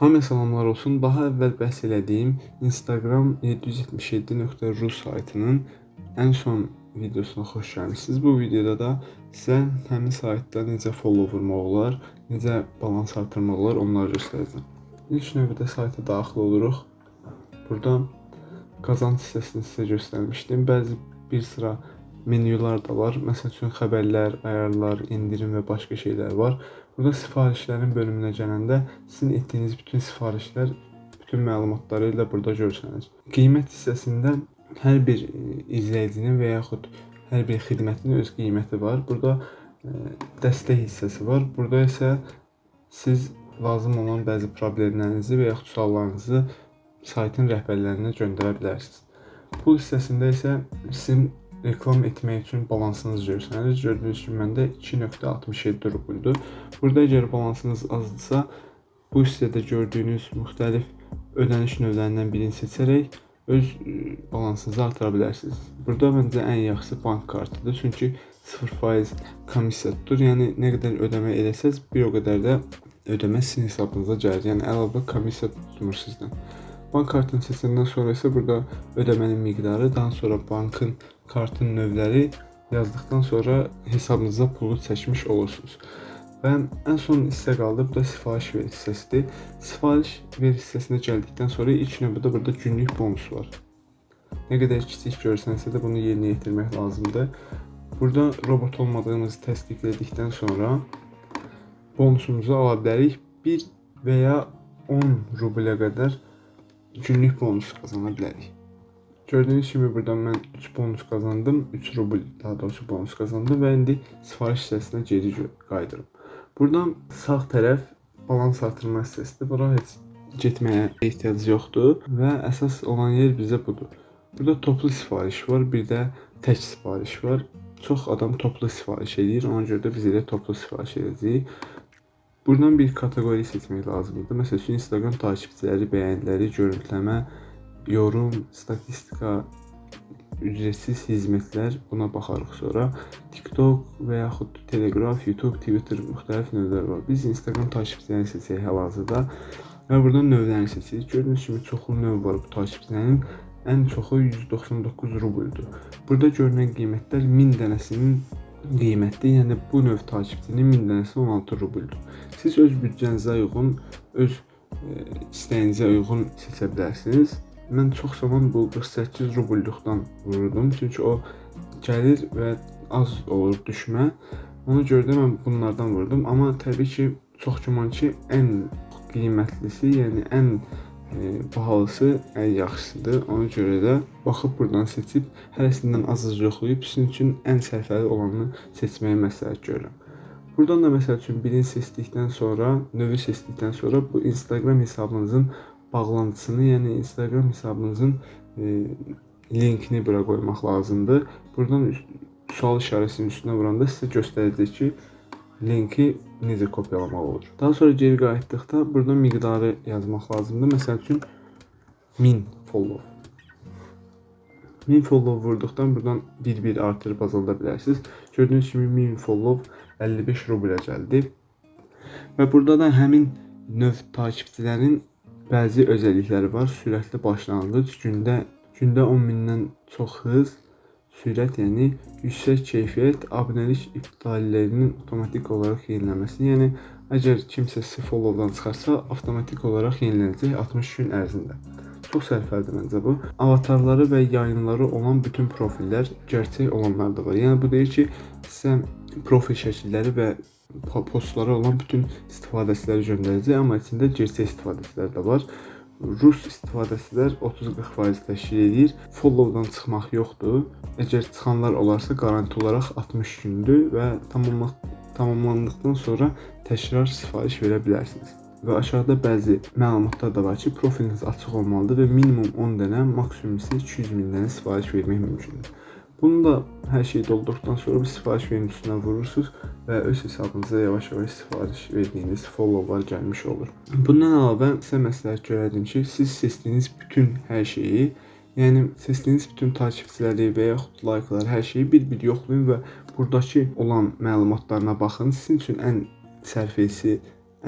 Hamıya salamlar olsun. Daha əvvəl bəhs elədiyim Instagram 777.ru saytının ən son videosuna xoş gəlmisiniz. Bu videoda da sizə həmin saytda necə follow vurmaq olar, necə balans artırmaq olar, onları göstərəcəm. İlk növbədə sayta daxil oluruq. Burada qazanc hissəsini sizə göstərmişdim. Bəzi bir sıra menyular da var. Məsəl üçün xəbərlər, ayarlar, endirim və başqa şeylər var. Burada sifarişlərin bölümünə gələndə sizin etdiyiniz bütün sifarişlər bütün məlumatları ilə burada görsənir. Qiymət hissəsində hər bir izləyicinin və yaxud hər bir xidmətin öz qiyməti var. Burada dəstək hissəsi var. Burada isə siz lazım olan bəzi problemlərinizi və yaxud suallarınızı saytın rəhbərlərinə göndərə bilərsiniz. Pul hissəsində isə sizin reklam etmək üçün balansınız görsənir. Gördüyünüz kimi məndə 2.67 rubuldur. Burada əgər balansınız azdırsa, bu hissədə gördüyünüz müxtəlif ödəniş növlərindən birini seçərək öz balansınızı artıra bilərsiniz. Burada məncə ən yaxşısı bank kartıdır. Çünki 0% komissiya tutur. Yəni nə qədər ödəmə eləsəz, bir o qədər də ödəmə sizin hesabınıza gəlir. Yəni əlavə komissiya tutmur sizdən. Bank kartını seçəndən sonra isə burada ödəmənin miqdarı, daha sonra bankın kartın növləri yazdıqdan sonra hesabınıza pulu çəkmiş olursunuz. Və ən son hissə qaldı, bu da sifariş ver hissəsidir. Sifariş ver hissəsinə gəldikdən sonra ilk növbədə burada günlük bonus var. Nə qədər kiçik görsənsə də bunu yerinə yetirmək lazımdır. Burada robot olmadığımızı təsdiqlədikdən sonra bonusumuzu ala bilərik. 1 və ya 10 rublə qədər günlük bonus qazana bilərik. Gördüyünüz kimi burada mən 3 bonus qazandım. 3 rubl daha doğrusu bonus qazandım və indi sifariş hissəsinə geri qayıdıram. Buradan sağ tərəf balans artırma hissəsidir. Bura heç getməyə ehtiyac yoxdur və əsas olan yer bizə budur. Burada toplu sifariş var, bir də tək sifariş var. Çox adam toplu sifariş edir, ona görə də biz elə toplu sifariş edəcəyik. Buradan bir kateqoriya seçmək lazımdır. Məsələn, üçün Instagram takipçiləri, bəyəniləri, görüntüləmə, yorum, statistika, ücretsiz hizmətlər buna baxarıq sonra. TikTok və yaxud Telegraf, YouTube, Twitter müxtəlif növlər var. Biz Instagram takipçilərini seçək hal-hazırda və buradan növlərini seçirik. Gördüyünüz kimi çoxlu növ var bu takipçilərin. Ən çoxu 199 rubeldir. Burada görünən qiymətlər 1000 dənəsinin qiyməti, yəni bu növ takipçinin 1000 dənəsi 16 rubeldir. Siz öz büdcənizə uyğun, öz e, istəyinizə uyğun seçə bilərsiniz. Mən çox zaman bu 48 rubulluqdan vururdum, çünki o gəlir və az olur düşmə. Ona görə də mən bunlardan vurdum, amma təbii ki, çox güman ki, ən qiymətlisi, yəni ən e, bahalısı ən yaxşısıdır. Ona görə də baxıb burdan seçib hərəsindən az-az yoxlayıb sizin üçün ən sərfəli olanını seçməyi məsləhət görürəm. Buradan da məsəl üçün birini seçdikdən sonra, növü seçdikdən sonra bu Instagram hesabınızın bağlantısını, yəni Instagram hesabınızın e, linkini bura qoymaq lazımdır. Buradan sual işarəsinin üstünə vuranda sizə göstərəcək ki, linki necə kopyalamaq olur. Daha sonra geri qayıtdıqda burada miqdarı yazmaq lazımdır. Məsəl üçün 1000 follow. 1000 follow vurduqdan buradan bir-bir artırıb azalda bilərsiniz. Gördüyünüz kimi 1000 follow 55 rublə gəldi. Və burada da həmin növ takipçilərin Bəzi özəllikləri var. Sürətli başlanğıc, gündə gündə 10 mindən çox hız, sürət, yəni yüksək keyfiyyət, abunəlik iptallərinin avtomatik olaraq yenilənməsi. Yəni əgər kimsə follow-dan çıxarsa, avtomatik olaraq yenilənəcək 60 gün ərzində. Çox sərfəlidir məncə bu. Avatarları və yayınları olan bütün profillər gerçək olanlar da var. Yəni bu deyir ki, sizə profil şəkilləri və postlara olan bütün istifadəçiləri göndərəcək, amma içində gerçək istifadəçilər də var. Rus istifadəçilər 30-40% təşkil edir. Follow-dan çıxmaq yoxdur. Əgər çıxanlar olarsa qaranti olaraq 60 gündür və tamamlanmaq tamamlandıqdan sonra təkrar sifariş verə bilərsiniz. Və aşağıda bəzi məlumatlar da var ki, profiliniz açıq olmalıdır və minimum 10 dənə, maksimum isə 200 min dənə sifariş vermək mümkündür. Bunu da hər şeyi doldurduqdan sonra bu sifariş üstünə vurursunuz və öz hesabınıza yavaş-yavaş sifariş verdiyiniz followlar gəlmiş olur. Bundan əlavə sizə məsləhət görərdim ki, siz seçdiyiniz bütün hər şeyi, yəni seçdiyiniz bütün takipçiləri və yaxud layqlar, hər şeyi bir-bir yoxlayın və burdakı olan məlumatlarına baxın. Sizin üçün ən sərfəsi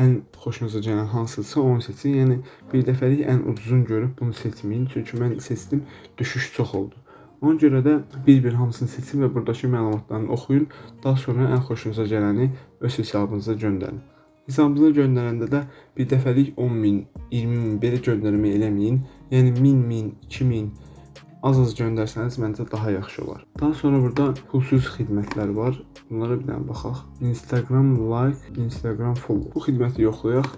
ən xoşunuza gələn hansısa onu seçin. Yəni bir dəfəlik ən ucuzunu görüb bunu seçməyin. Çünki mən seçdim, düşüş çox oldu. Ona görə də bir-bir hamısını seçin və buradakı məlumatlarını oxuyun. Daha sonra ən xoşunuza gələni öz hesabınıza göndərin. Hesabınıza göndərəndə də bir dəfəlik 10 min, 20 min belə göndərmə eləməyin. Yəni 1000 min, 2000 az-az göndərsəniz məncə daha yaxşı olar. Daha sonra burada pulsuz xidmətlər var. Bunlara bir dənə baxaq. Instagram like, Instagram follow. Bu xidməti yoxlayaq.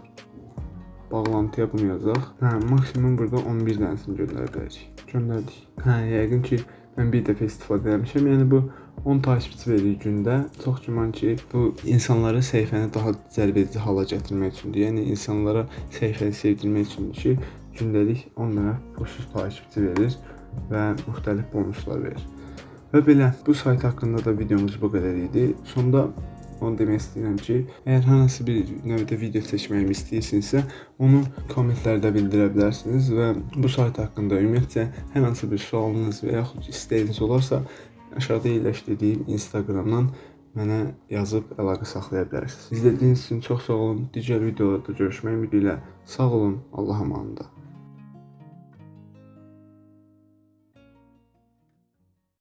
Bağlantıya bunu yazaq. Hə, maksimum burada 11 dənəsini göndərə bilərik. Göndərdik. Hə, yəqin ki, mən bir dəfə istifadə etmişəm. Yəni bu 10 takipçi verir gündə. Çox güman ki, bu insanları səhifəni daha cəlbedici hala gətirmək üçündür. Yəni insanlara səhifəni sevdirmək üçündür ki, gündəlik 10 dənə pulsuz takipçi verir və müxtəlif bonuslar verir. Və belə bu sayt haqqında da videomuz bu qədər idi. Sonda onu demək istəyirəm ki, əgər hansı bir növdə video çəkməyimi istəyirsinizsə, onu kommentlərdə bildirə bilərsiniz və bu sayt haqqında ümumiyyətcə hər hansı bir sualınız və yaxud istəyiniz olarsa, aşağıda yerləşdirdiyim Instagramdan mənə yazıb əlaqə saxlaya bilərsiniz. İzlədiyiniz üçün çox sağ olun. Digər videolarda görüşmək ümidi ilə sağ olun. Allah amanında.